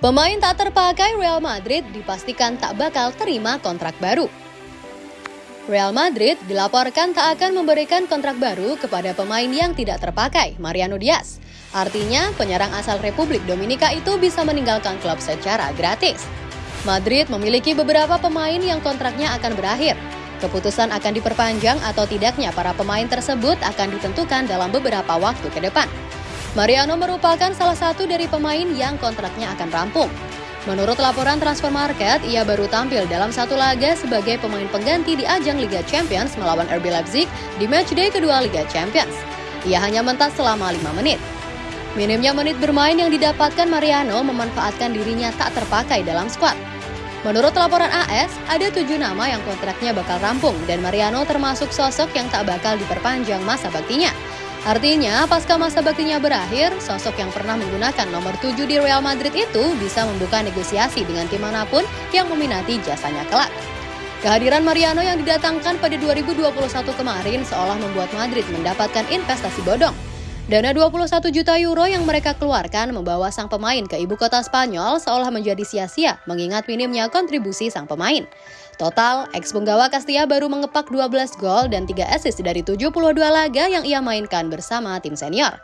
Pemain tak terpakai Real Madrid dipastikan tak bakal terima kontrak baru. Real Madrid dilaporkan tak akan memberikan kontrak baru kepada pemain yang tidak terpakai, Mariano Diaz. Artinya, penyerang asal Republik Dominika itu bisa meninggalkan klub secara gratis. Madrid memiliki beberapa pemain yang kontraknya akan berakhir. Keputusan akan diperpanjang atau tidaknya para pemain tersebut akan ditentukan dalam beberapa waktu ke depan. Mariano merupakan salah satu dari pemain yang kontraknya akan rampung. Menurut laporan Transfer Market, ia baru tampil dalam satu laga sebagai pemain pengganti di ajang Liga Champions melawan RB Leipzig di matchday kedua Liga Champions. Ia hanya mentas selama 5 menit. Minimnya menit bermain yang didapatkan Mariano memanfaatkan dirinya tak terpakai dalam skuad. Menurut laporan AS, ada tujuh nama yang kontraknya bakal rampung dan Mariano termasuk sosok yang tak bakal diperpanjang masa baktinya. Artinya, pasca masa baktinya berakhir, sosok yang pernah menggunakan nomor 7 di Real Madrid itu bisa membuka negosiasi dengan tim mana pun yang meminati jasanya kelak. Kehadiran Mariano yang didatangkan pada 2021 kemarin seolah membuat Madrid mendapatkan investasi bodong. Dana 21 juta euro yang mereka keluarkan membawa sang pemain ke ibu kota Spanyol seolah menjadi sia-sia mengingat minimnya kontribusi sang pemain. Total, ex penggawa Castilla baru mengepak 12 gol dan 3 assist dari 72 laga yang ia mainkan bersama tim senior.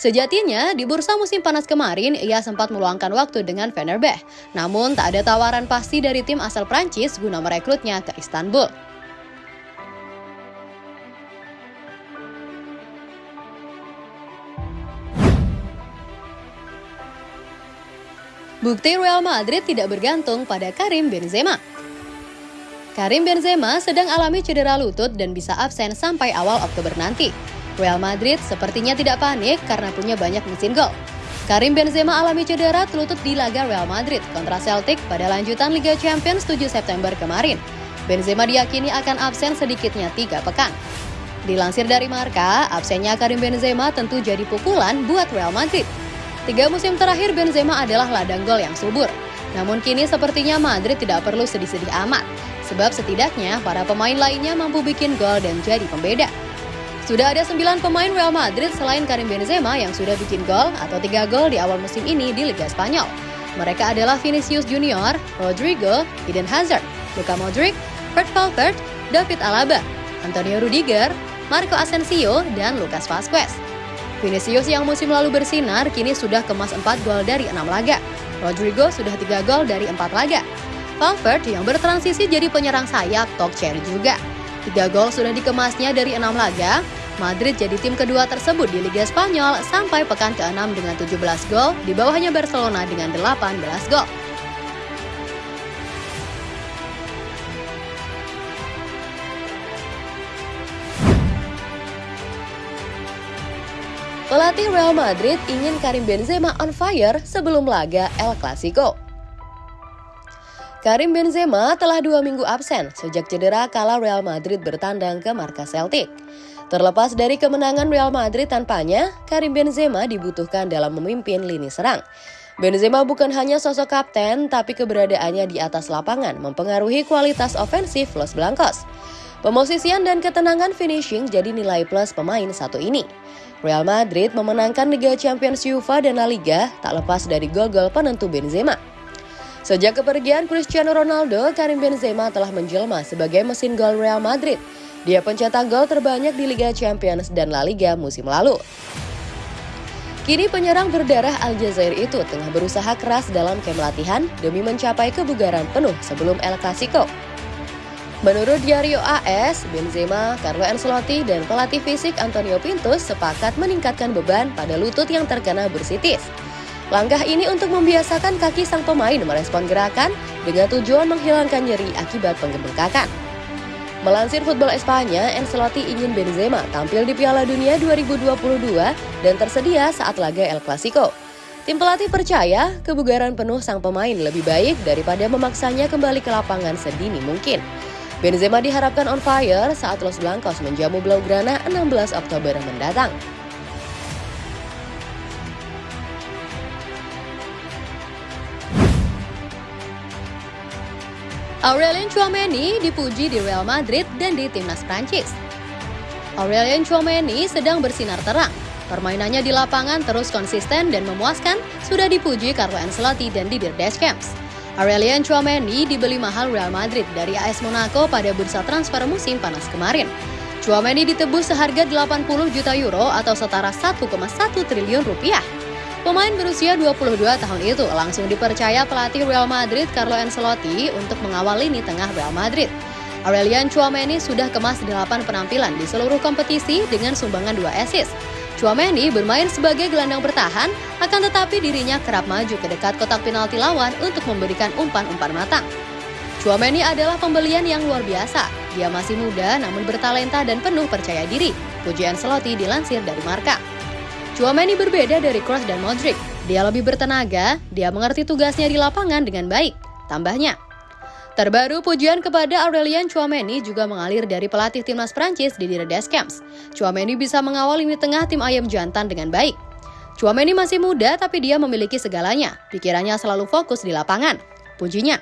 Sejatinya, di bursa musim panas kemarin, ia sempat meluangkan waktu dengan Fenerbahce. Namun, tak ada tawaran pasti dari tim asal Prancis guna merekrutnya ke Istanbul. Bukti Real Madrid tidak bergantung pada Karim Benzema. Karim Benzema sedang alami cedera lutut dan bisa absen sampai awal Oktober nanti. Real Madrid sepertinya tidak panik karena punya banyak mesin gol. Karim Benzema alami cedera lutut di laga Real Madrid kontra Celtic pada lanjutan Liga Champions 7 September kemarin. Benzema diyakini akan absen sedikitnya tiga pekan. Dilansir dari Marka, absennya Karim Benzema tentu jadi pukulan buat Real Madrid. Tiga musim terakhir Benzema adalah ladang gol yang subur. Namun kini sepertinya Madrid tidak perlu sedih-sedih amat, sebab setidaknya para pemain lainnya mampu bikin gol dan jadi pembeda. Sudah ada 9 pemain Real Madrid selain Karim Benzema yang sudah bikin gol atau 3 gol di awal musim ini di Liga Spanyol. Mereka adalah Vinicius Junior, Rodrigo, Eden Hazard, Luka Modric, Fred Valverde, David Alaba, Antonio Rudiger, Marco Asensio, dan Lucas Vazquez. Vinicius yang musim lalu bersinar kini sudah kemas 4 gol dari 6 laga. Rodrigo sudah 3 gol dari 4 laga. Valverde yang bertransisi jadi penyerang sayap talk cherry juga. 3 gol sudah dikemasnya dari 6 laga. Madrid jadi tim kedua tersebut di Liga Spanyol sampai pekan ke-6 dengan 17 gol, di bawahnya Barcelona dengan 18 gol. Pelatih Real Madrid ingin Karim Benzema on fire sebelum laga El Clasico. Karim Benzema telah dua minggu absen sejak cedera kala Real Madrid bertandang ke markas Celtic. Terlepas dari kemenangan Real Madrid tanpanya, Karim Benzema dibutuhkan dalam memimpin lini serang. Benzema bukan hanya sosok kapten, tapi keberadaannya di atas lapangan mempengaruhi kualitas ofensif Los Blancos. Pemosisian dan ketenangan finishing jadi nilai plus pemain satu ini. Real Madrid memenangkan Liga Champions UEFA dan La Liga tak lepas dari gol-gol penentu Benzema. Sejak kepergian Cristiano Ronaldo, Karim Benzema telah menjelma sebagai mesin gol Real Madrid. Dia pencetak gol terbanyak di Liga Champions dan La Liga musim lalu. Kini penyerang berdarah Aljazair itu tengah berusaha keras dalam kem latihan demi mencapai kebugaran penuh sebelum El Clasico. Menurut Diario AS, Benzema, Carlo Ancelotti, dan pelatih fisik Antonio Pintus sepakat meningkatkan beban pada lutut yang terkena bursitis. Langkah ini untuk membiasakan kaki sang pemain merespon gerakan dengan tujuan menghilangkan nyeri akibat pengebengkakan. Melansir Football Espanya, Ancelotti ingin Benzema tampil di Piala Dunia 2022 dan tersedia saat laga El Clasico. Tim pelatih percaya kebugaran penuh sang pemain lebih baik daripada memaksanya kembali ke lapangan sedini mungkin. Benzema diharapkan on fire saat Los Blancos menjamu Blaugrana 16 Oktober mendatang. Aurelien Chouameni dipuji di Real Madrid dan di timnas Prancis. Aurelien Chouameni sedang bersinar terang. Permainannya di lapangan terus konsisten dan memuaskan, sudah dipuji Carlo Ancelotti dan Didier Deschamps. Aurelian Chouameni dibeli mahal Real Madrid dari AS Monaco pada bursa transfer musim panas kemarin. Chouameni ditebus seharga 80 juta euro atau setara 1,1 triliun rupiah. Pemain berusia 22 tahun itu langsung dipercaya pelatih Real Madrid Carlo Ancelotti untuk mengawal lini tengah Real Madrid. Aurelian Chouameni sudah kemas 8 penampilan di seluruh kompetisi dengan sumbangan 2 assist. Chouameni bermain sebagai gelandang bertahan, akan tetapi dirinya kerap maju ke dekat kotak penalti lawan untuk memberikan umpan-umpan matang. Chouameni adalah pembelian yang luar biasa. Dia masih muda namun bertalenta dan penuh percaya diri. Pujian Seloti dilansir dari Marka. Chouameni berbeda dari Kroos dan Modric. Dia lebih bertenaga, dia mengerti tugasnya di lapangan dengan baik. Tambahnya, Terbaru, pujian kepada Aurelian Chouameni juga mengalir dari pelatih timnas Prancis Didier Deschamps. Chouameni bisa mengawal lini tengah tim ayam jantan dengan baik. Chouameni masih muda tapi dia memiliki segalanya. Pikirannya selalu fokus di lapangan. Pujinya,